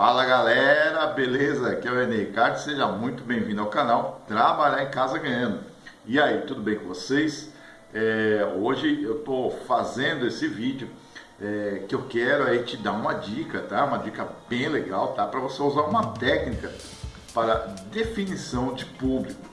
Fala galera, beleza? Aqui é o René Ricardo, seja muito bem-vindo ao canal Trabalhar em Casa Ganhando. E aí, tudo bem com vocês? É, hoje eu estou fazendo esse vídeo é, que eu quero aí te dar uma dica, tá? Uma dica bem legal, tá? Para você usar uma técnica para definição de público.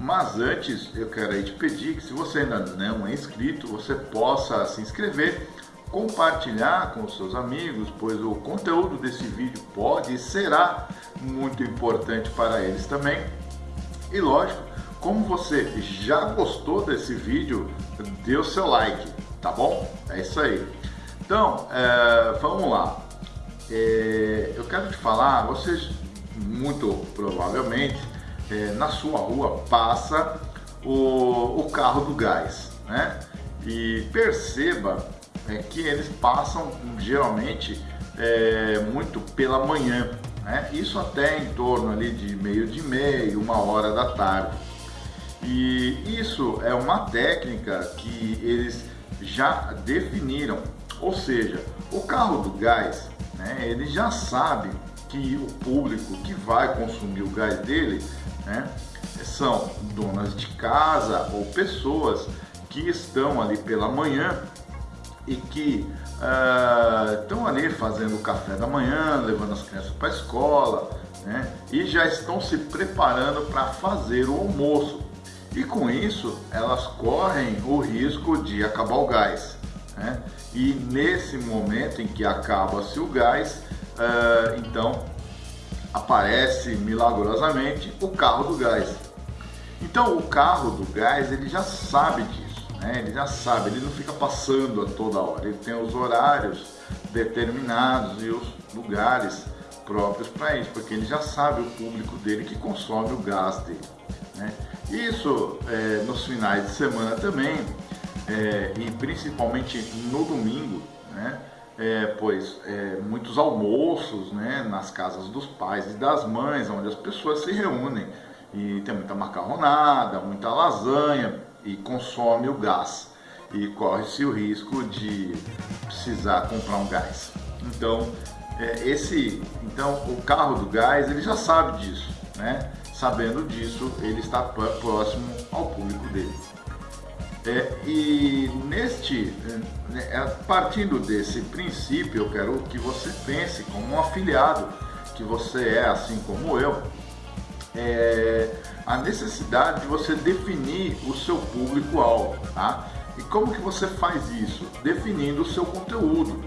Mas antes eu quero aí te pedir que se você ainda não é inscrito, você possa se inscrever compartilhar com seus amigos, pois o conteúdo desse vídeo pode e será muito importante para eles também. E lógico, como você já gostou desse vídeo, dê o seu like, tá bom? É isso aí. Então, é, vamos lá. É, eu quero te falar, vocês muito provavelmente é, na sua rua passa o, o carro do gás, né? E perceba é, que eles passam geralmente é, muito pela manhã, né? isso até em torno ali de meio de meia, uma hora da tarde. E isso é uma técnica que eles já definiram, ou seja, o carro do gás, né, ele já sabe que o público que vai consumir o gás dele né, são donas de casa ou pessoas que estão ali pela manhã e que uh, estão ali fazendo o café da manhã, levando as crianças para a escola, né? e já estão se preparando para fazer o almoço. E com isso, elas correm o risco de acabar o gás. Né? E nesse momento em que acaba-se o gás, uh, então aparece milagrosamente o carro do gás. Então o carro do gás ele já sabe disso né? Ele já sabe, ele não fica passando a toda hora, ele tem os horários determinados e os lugares próprios para isso, porque ele já sabe o público dele que consome o gás dele. Né? Isso é, nos finais de semana também, é, e principalmente no domingo, né? É, pois é, muitos almoços né, nas casas dos pais e das mães, onde as pessoas se reúnem e tem muita macarronada, muita lasanha, e consome o gás e corre-se o risco de precisar comprar um gás. Então, é, esse, então o carro do gás ele já sabe disso, né? Sabendo disso, ele está próximo ao público dele. É, e neste, né, é, partindo desse princípio, eu quero que você pense como um afiliado que você é, assim como eu, é, a necessidade de você definir o seu público-alvo, tá? E como que você faz isso? Definindo o seu conteúdo,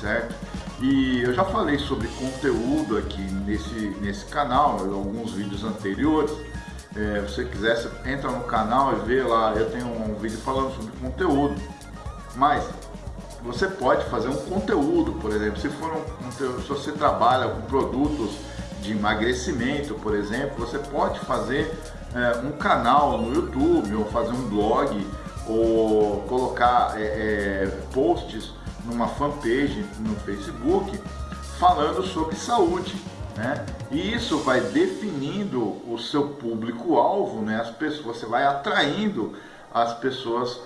certo? E eu já falei sobre conteúdo aqui nesse, nesse canal, em alguns vídeos anteriores. É, se você quiser, você entra no canal e vê lá, eu tenho um vídeo falando sobre conteúdo. Mas você pode fazer um conteúdo, por exemplo, se for um, se você trabalha com produtos de emagrecimento, por exemplo, você pode fazer é, um canal no YouTube ou fazer um blog ou colocar é, posts numa fanpage no Facebook falando sobre saúde. Né? E isso vai definindo o seu público-alvo, né? as pessoas, você vai atraindo as pessoas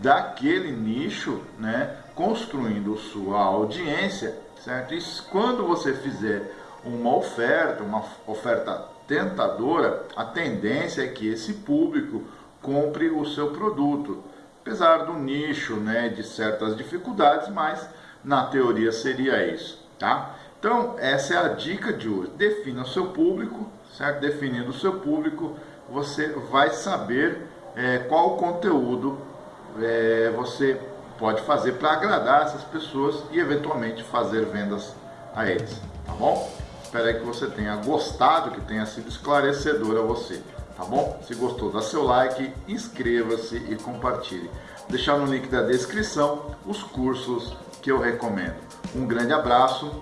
daquele nicho, né? construindo sua audiência, certo? E quando você fizer uma oferta, uma oferta tentadora, a tendência é que esse público compre o seu produto. Apesar do nicho, né, de certas dificuldades, mas na teoria seria isso, tá? Então, essa é a dica de hoje. Defina o seu público, certo? Definindo o seu público, você vai saber é, qual conteúdo é, você pode fazer para agradar essas pessoas e eventualmente fazer vendas a eles, tá bom? Espero que você tenha gostado, que tenha sido esclarecedor a você, tá bom? Se gostou, dá seu like, inscreva-se e compartilhe. Vou deixar no link da descrição os cursos que eu recomendo. Um grande abraço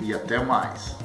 e até mais!